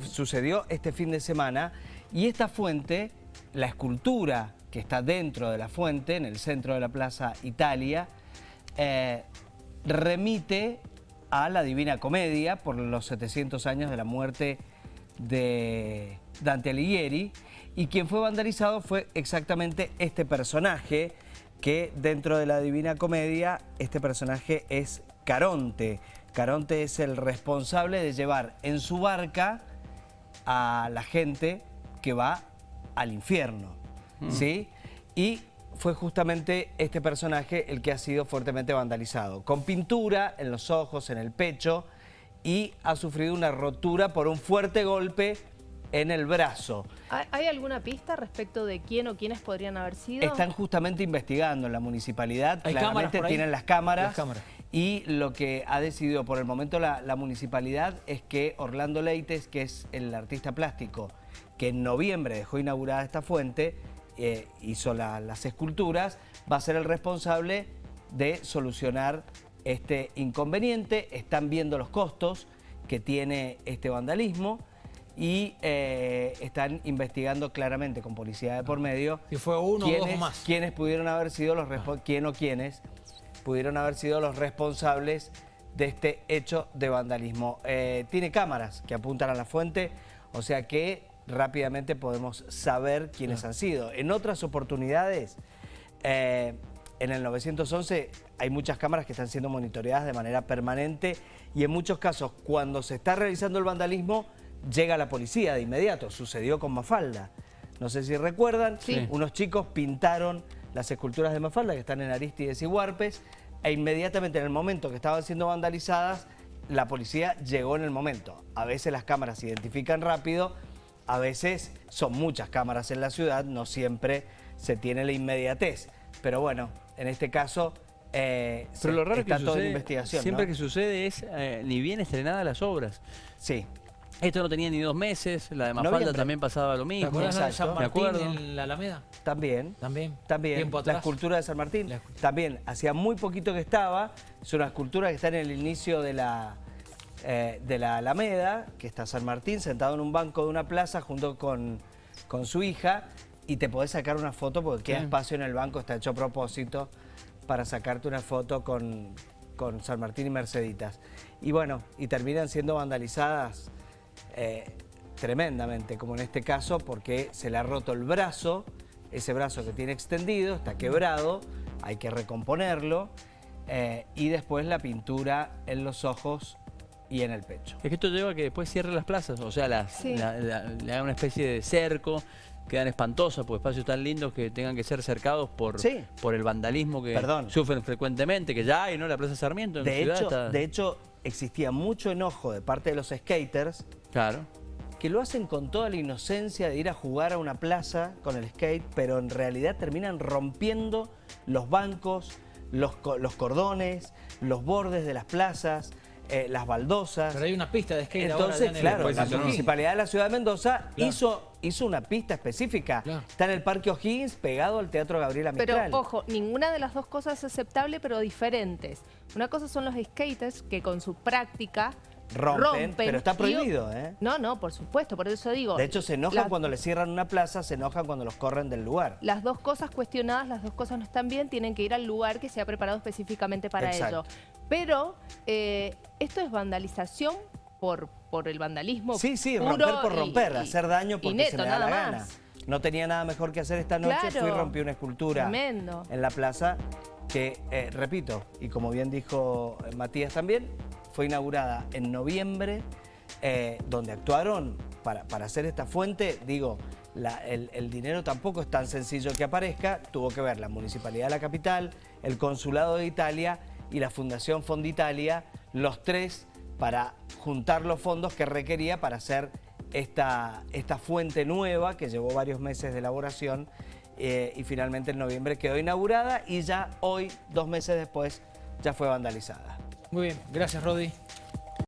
sucedió este fin de semana y esta fuente, la escultura que está dentro de la fuente, en el centro de la Plaza Italia, eh, remite a la Divina Comedia por los 700 años de la muerte de Dante Alighieri y quien fue vandalizado fue exactamente este personaje que dentro de la Divina Comedia este personaje es Caronte. Caronte es el responsable de llevar en su barca a la gente que va al infierno, mm. ¿sí? Y fue justamente este personaje el que ha sido fuertemente vandalizado, con pintura en los ojos, en el pecho, y ha sufrido una rotura por un fuerte golpe en el brazo. ¿Hay alguna pista respecto de quién o quiénes podrían haber sido? Están justamente investigando en la municipalidad, claramente tienen las cámaras, y lo que ha decidido por el momento la, municipalidad es que Orlando Leites, que es el artista plástico que en noviembre dejó inaugurada esta fuente, eh, hizo las esculturas, va a ser el responsable de solucionar este inconveniente. Están viendo los costos que tiene este vandalismo y eh, están investigando claramente con policía de por medio si fue uno quiénes, o dos más. quiénes pudieron haber sido los quién o quiénes pudieron haber sido los responsables de este hecho de vandalismo. Eh, tiene cámaras que apuntan a la fuente, o sea que rápidamente podemos saber quiénes han sido. En otras oportunidades, eh, en el 911 hay muchas cámaras que están siendo monitoreadas de manera permanente y en muchos casos cuando se está realizando el vandalismo llega la policía de inmediato. Sucedió con Mafalda. No sé si recuerdan, unos chicos pintaron las esculturas de Mafalda que están en Aristides y Huarpes e inmediatamente en el momento que estaban siendo vandalizadas, la policía llegó en el momento. A veces las cámaras se identifican rápido, a veces son muchas cámaras en la ciudad, no siempre se tiene la inmediatez. Pero bueno, en este caso eh, Pero lo raro está que todo en investigación. Siempre que sucede es eh, ni bien estrenadas las obras. Sí. Esto no tenía ni dos meses, la de Mafalda también pasaba lo mismo. ¿Te de San Martín en la Alameda? También. También. También. La escultura de San Martín. También. Hacía muy poquito que estaba. Es una escultura que está en el inicio de la, eh, de la Alameda, que está San Martín sentado en un banco de una plaza junto con, con su hija y te podés sacar una foto porque queda espacio en el banco, está hecho a propósito para sacarte una foto con, con San Martín y Merceditas. Y bueno, y terminan siendo vandalizadas eh, tremendamente, como en este caso, porque se le ha roto el brazo, ese brazo que tiene extendido, está quebrado, hay que recomponerlo, eh, y después la pintura en los ojos y en el pecho. Es que esto lleva a que después cierre las plazas, o sea, le haga una especie de cerco, quedan espantosas, porque espacios tan lindos que tengan que ser cercados por, por el vandalismo que sufren frecuentemente, que ya hay, ¿no? La Plaza Sarmiento de hecho, De hecho, existía mucho enojo de parte de los skaters Claro. Que lo hacen con toda la inocencia de ir a jugar a una plaza con el skate, pero en realidad terminan rompiendo los bancos, los, los cordones, los bordes de las plazas, eh, las baldosas. Pero hay una pista de skate Entonces, claro, la Municipalidad de la Ciudad de Mendoza hizo, hizo una pista específica. Está en el Parque O'Higgins, pegado al Teatro Gabriela Mistral. Pero, ojo, ninguna de las dos cosas es aceptable, pero diferentes. Una cosa son los skaters que con su práctica Rompen, pero está prohibido, ¿eh? No, no, por supuesto, por eso digo. De hecho, se enojan cuando le cierran una plaza, se enojan cuando los corren del lugar. Las dos cosas cuestionadas, las dos cosas no están bien, tienen que ir al lugar que se ha preparado específicamente para ello. Pero eh, esto es vandalización por, por el vandalismo Sí, sí, romper por romper, hacer daño porque se le da la gana. No tenía nada mejor que hacer esta noche, fui y rompí una escultura en la plaza que, eh, repito, y como bien dijo Matías también, fue inaugurada en noviembre, eh, donde actuaron para, hacer esta fuente, digo, el, dinero tampoco es tan sencillo que aparezca, tuvo que ver la Municipalidad de la Capital, el Consulado de Italia y la Fundación Fonditalia, los tres para juntar los fondos que requería para hacer esta, esta fuente nueva que llevó varios meses de elaboración eh, y finalmente en noviembre quedó inaugurada y ya hoy, dos meses después, ya fue vandalizada. Muy bien, gracias Rodi.